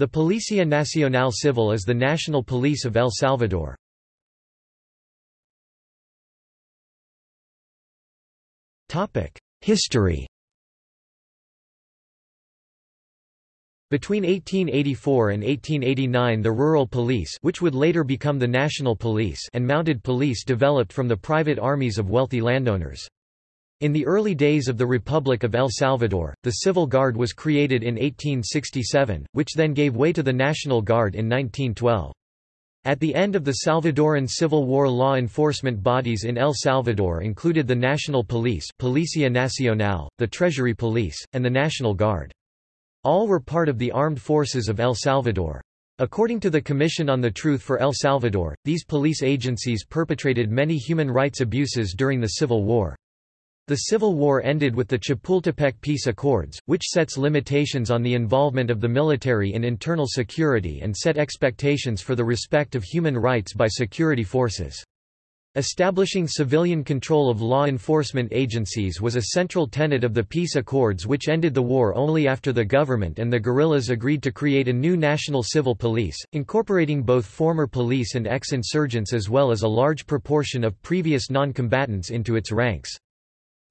The Policía Nacional Civil is the national police of El Salvador. History Between 1884 and 1889 the rural police which would later become the national police and mounted police developed from the private armies of wealthy landowners. In the early days of the Republic of El Salvador, the Civil Guard was created in 1867, which then gave way to the National Guard in 1912. At the end of the Salvadoran Civil War law enforcement bodies in El Salvador included the National Police Policia Nacional, the Treasury Police, and the National Guard. All were part of the armed forces of El Salvador. According to the Commission on the Truth for El Salvador, these police agencies perpetrated many human rights abuses during the Civil War. The Civil War ended with the Chapultepec Peace Accords, which sets limitations on the involvement of the military in internal security and set expectations for the respect of human rights by security forces. Establishing civilian control of law enforcement agencies was a central tenet of the peace accords which ended the war only after the government and the guerrillas agreed to create a new national civil police, incorporating both former police and ex-insurgents as well as a large proportion of previous non-combatants into its ranks.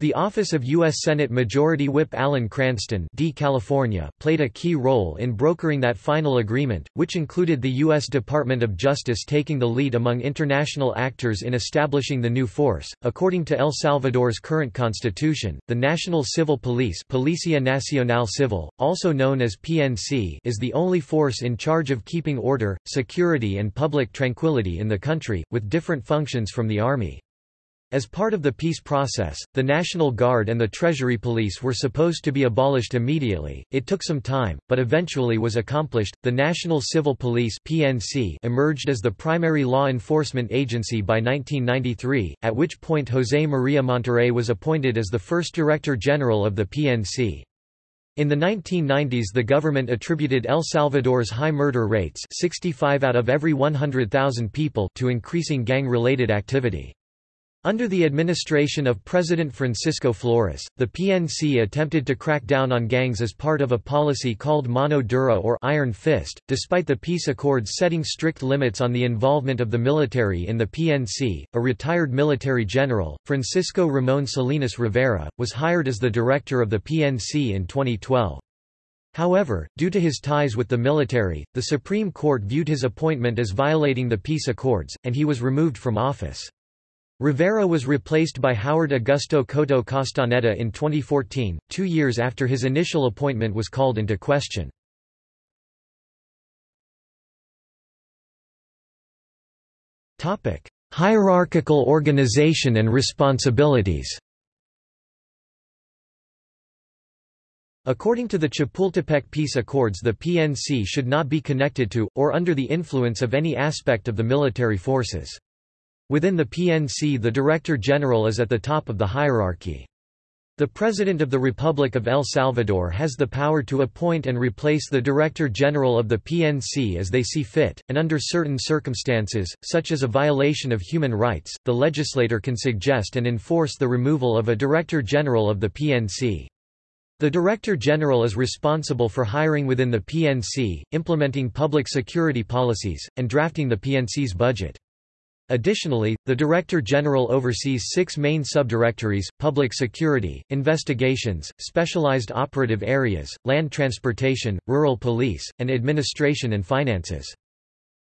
The office of U.S. Senate Majority Whip Alan Cranston D. California played a key role in brokering that final agreement, which included the U.S. Department of Justice taking the lead among international actors in establishing the new force. According to El Salvador's current constitution, the National Civil Police Policia Nacional Civil, also known as PNC is the only force in charge of keeping order, security and public tranquility in the country, with different functions from the Army. As part of the peace process, the National Guard and the Treasury Police were supposed to be abolished immediately. It took some time, but eventually was accomplished. The National Civil Police (PNC) emerged as the primary law enforcement agency by 1993, at which point José María Monterrey was appointed as the first Director General of the PNC. In the 1990s the government attributed El Salvador's high murder rates 65 out of every 100,000 people to increasing gang-related activity. Under the administration of President Francisco Flores, the PNC attempted to crack down on gangs as part of a policy called Mano Dura or Iron Fist. Despite the peace accords setting strict limits on the involvement of the military in the PNC, a retired military general, Francisco Ramon Salinas Rivera, was hired as the director of the PNC in 2012. However, due to his ties with the military, the Supreme Court viewed his appointment as violating the peace accords, and he was removed from office. Rivera was replaced by Howard Augusto Cotto Castaneda in 2014, two years after his initial appointment was called into question. Hierarchical organization and responsibilities According to the Chapultepec Peace Accords the PNC should not be connected to, or under the influence of any aspect of the military forces. Within the PNC the Director General is at the top of the hierarchy. The President of the Republic of El Salvador has the power to appoint and replace the Director General of the PNC as they see fit, and under certain circumstances, such as a violation of human rights, the legislator can suggest and enforce the removal of a Director General of the PNC. The Director General is responsible for hiring within the PNC, implementing public security policies, and drafting the PNC's budget. Additionally, the Director General oversees six main subdirectories, public security, investigations, specialized operative areas, land transportation, rural police, and administration and finances.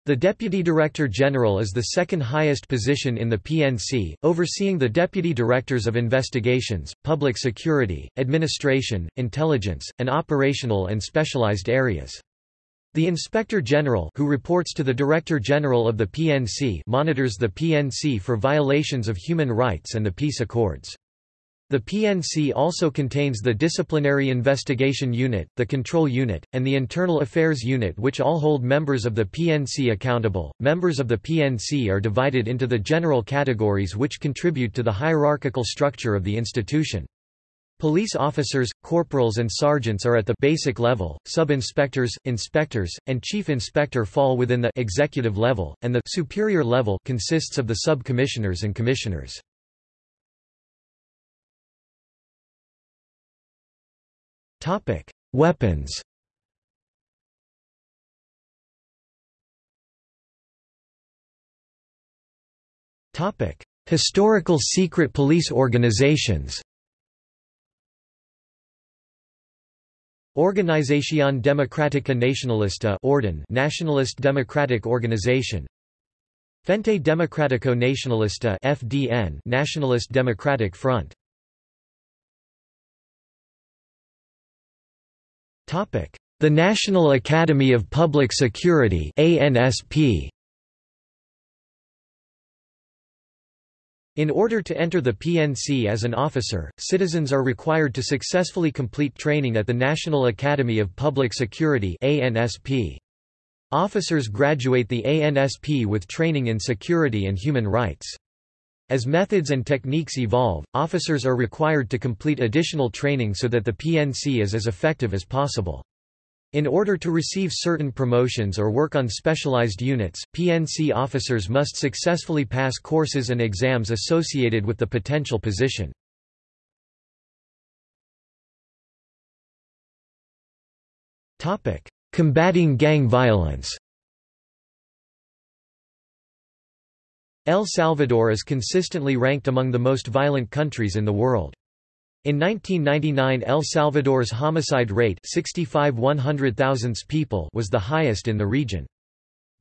The Deputy Director General is the second highest position in the PNC, overseeing the Deputy Directors of Investigations, Public Security, Administration, Intelligence, and Operational and Specialized Areas. The Inspector General who reports to the Director General of the PNC monitors the PNC for violations of human rights and the peace accords. The PNC also contains the Disciplinary Investigation Unit, the Control Unit, and the Internal Affairs Unit which all hold members of the PNC accountable. Members of the PNC are divided into the general categories which contribute to the hierarchical structure of the institution. Police officers, corporals and sergeants are at the basic level, sub-inspectors, inspectors, and chief inspector fall within the executive level, and the superior level consists of the sub-commissioners and commissioners. Weapons Historical secret police organizations Organización Democrática Nacionalista Orden Nationalist Democratic Organization. Frente Democrático Nacionalista FDN Nationalist Democratic Front. Topic The National Academy of Public Security ANSP In order to enter the PNC as an officer, citizens are required to successfully complete training at the National Academy of Public Security. Officers graduate the ANSP with training in security and human rights. As methods and techniques evolve, officers are required to complete additional training so that the PNC is as effective as possible. In order to receive certain promotions or work on specialized units, PNC officers must successfully pass courses and exams associated with the potential position. Combating gang violence El Salvador is consistently ranked among the most violent countries in the world. In 1999 El Salvador's homicide rate 65 people was the highest in the region.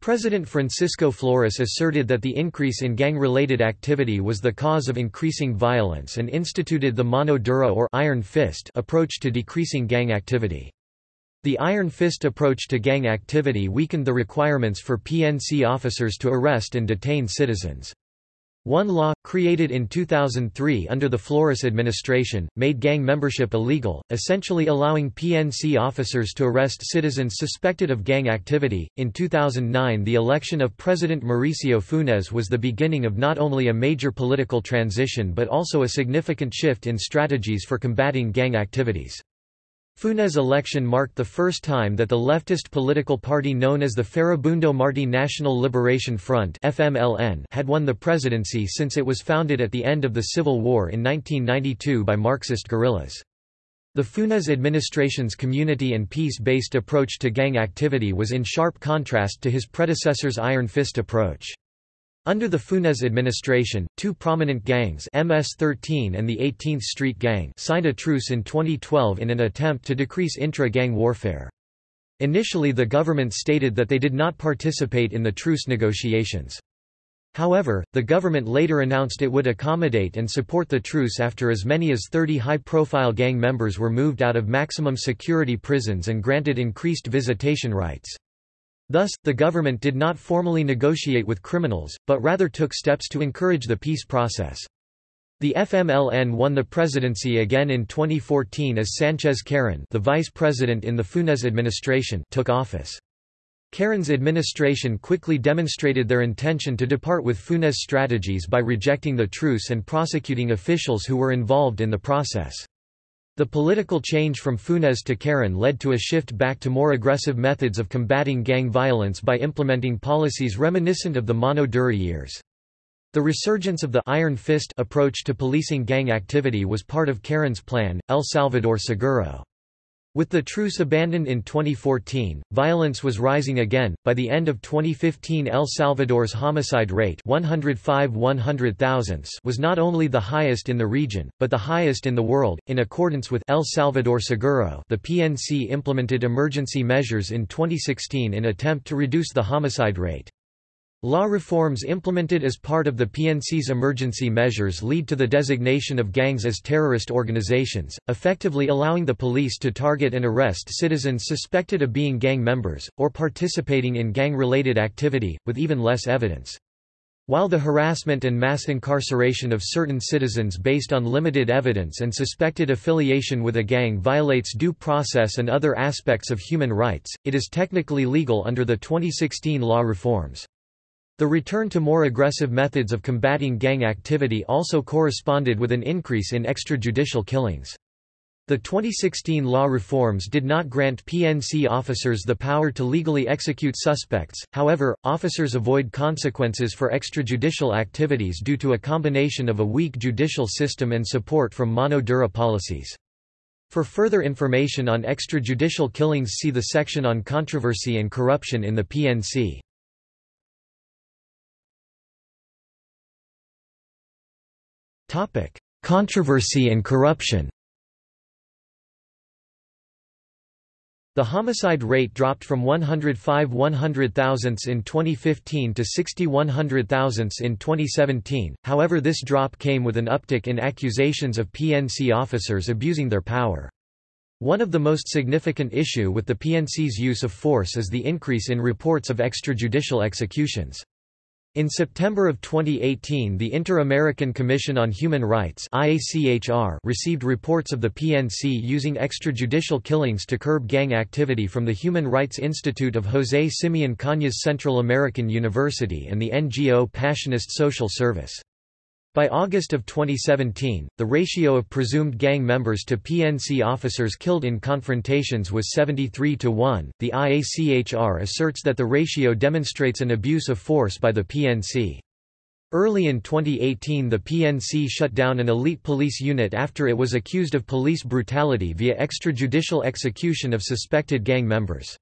President Francisco Flores asserted that the increase in gang-related activity was the cause of increasing violence and instituted the mano dura or iron fist approach to decreasing gang activity. The iron fist approach to gang activity weakened the requirements for PNC officers to arrest and detain citizens. One law, created in 2003 under the Flores administration, made gang membership illegal, essentially allowing PNC officers to arrest citizens suspected of gang activity. In 2009, the election of President Mauricio Funes was the beginning of not only a major political transition but also a significant shift in strategies for combating gang activities. Funes' election marked the first time that the leftist political party known as the Farabundo Martí National Liberation Front FMLN had won the presidency since it was founded at the end of the Civil War in 1992 by Marxist guerrillas. The Funes administration's community and peace-based approach to gang activity was in sharp contrast to his predecessor's Iron Fist approach. Under the Funes administration, two prominent gangs MS-13 and the 18th Street Gang signed a truce in 2012 in an attempt to decrease intra-gang warfare. Initially the government stated that they did not participate in the truce negotiations. However, the government later announced it would accommodate and support the truce after as many as 30 high-profile gang members were moved out of maximum security prisons and granted increased visitation rights. Thus, the government did not formally negotiate with criminals, but rather took steps to encourage the peace process. The FMLN won the presidency again in 2014 as Sanchez Cerén the vice president in the Funes administration took office. Cerén's administration quickly demonstrated their intention to depart with Funes' strategies by rejecting the truce and prosecuting officials who were involved in the process. The political change from Funes to Cerén led to a shift back to more aggressive methods of combating gang violence by implementing policies reminiscent of the Mano Dura years. The resurgence of the Iron Fist approach to policing gang activity was part of Cerén's plan, El Salvador Seguro. With the truce abandoned in 2014, violence was rising again. By the end of 2015, El Salvador's homicide rate 105 was not only the highest in the region, but the highest in the world. In accordance with El Salvador Seguro, the PNC implemented emergency measures in 2016 in attempt to reduce the homicide rate. Law reforms implemented as part of the PNC's emergency measures lead to the designation of gangs as terrorist organizations, effectively allowing the police to target and arrest citizens suspected of being gang members, or participating in gang-related activity, with even less evidence. While the harassment and mass incarceration of certain citizens based on limited evidence and suspected affiliation with a gang violates due process and other aspects of human rights, it is technically legal under the 2016 law reforms. The return to more aggressive methods of combating gang activity also corresponded with an increase in extrajudicial killings. The 2016 law reforms did not grant PNC officers the power to legally execute suspects, however, officers avoid consequences for extrajudicial activities due to a combination of a weak judicial system and support from mano dura policies. For further information on extrajudicial killings see the section on controversy and corruption in the PNC. Controversy and corruption The homicide rate dropped from 105 100 thousandths in 2015 to 60 100 thousandths in 2017, however this drop came with an uptick in accusations of PNC officers abusing their power. One of the most significant issue with the PNC's use of force is the increase in reports of extrajudicial executions. In September of 2018 the Inter-American Commission on Human Rights received reports of the PNC using extrajudicial killings to curb gang activity from the Human Rights Institute of José Simeón Cañas Central American University and the NGO Passionist Social Service. By August of 2017, the ratio of presumed gang members to PNC officers killed in confrontations was 73 to 1. The IACHR asserts that the ratio demonstrates an abuse of force by the PNC. Early in 2018 the PNC shut down an elite police unit after it was accused of police brutality via extrajudicial execution of suspected gang members.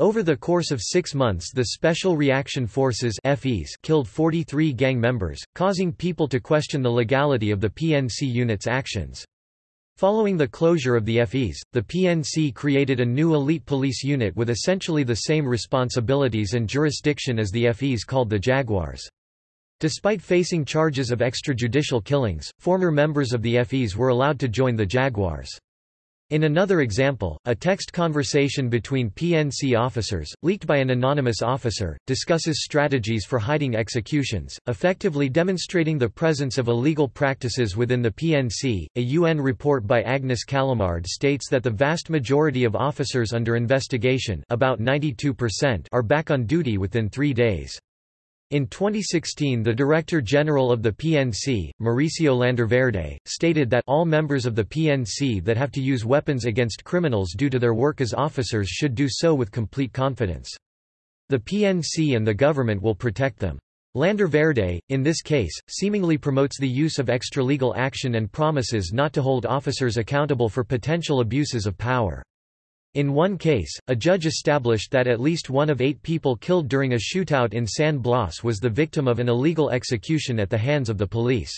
Over the course of six months the Special Reaction Forces FEs killed 43 gang members, causing people to question the legality of the PNC unit's actions. Following the closure of the FEs, the PNC created a new elite police unit with essentially the same responsibilities and jurisdiction as the FEs called the Jaguars. Despite facing charges of extrajudicial killings, former members of the FEs were allowed to join the Jaguars. In another example, a text conversation between PNC officers, leaked by an anonymous officer, discusses strategies for hiding executions, effectively demonstrating the presence of illegal practices within the PNC. A UN report by Agnes Callamard states that the vast majority of officers under investigation, about 92%, are back on duty within three days. In 2016 the Director General of the PNC, Mauricio Landaverde, stated that all members of the PNC that have to use weapons against criminals due to their work as officers should do so with complete confidence. The PNC and the government will protect them. Landaverde, in this case, seemingly promotes the use of extralegal action and promises not to hold officers accountable for potential abuses of power. In one case, a judge established that at least one of eight people killed during a shootout in San Blas was the victim of an illegal execution at the hands of the police.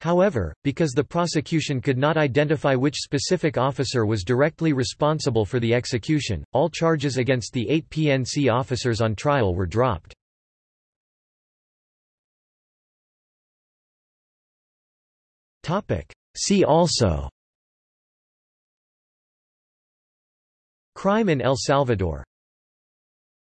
However, because the prosecution could not identify which specific officer was directly responsible for the execution, all charges against the eight PNC officers on trial were dropped. See also Crime in El Salvador